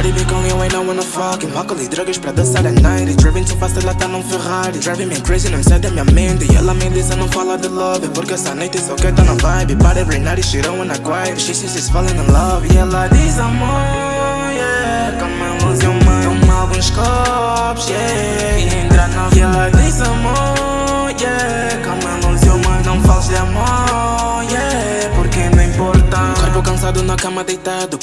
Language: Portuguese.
Cardi B com Lil Wayne, I wanna fuck him Álcool e drogas pra dançar a night Driving too fast, ela tá num Ferrari Driving me crazy, não sai da minha mente E ela me diz, não fala de love Porque essa noite só quer tá na vibe Para every night, she don't wanna quiet She says she's falling in love E ela diz, amor, yeah Come on, lose your mind Toma alguns copos, yeah E entra na E ela diz, amor, yeah Come on, lose your mind Não fales de amor, yeah Porque não importa Corpo cansado na cama deitado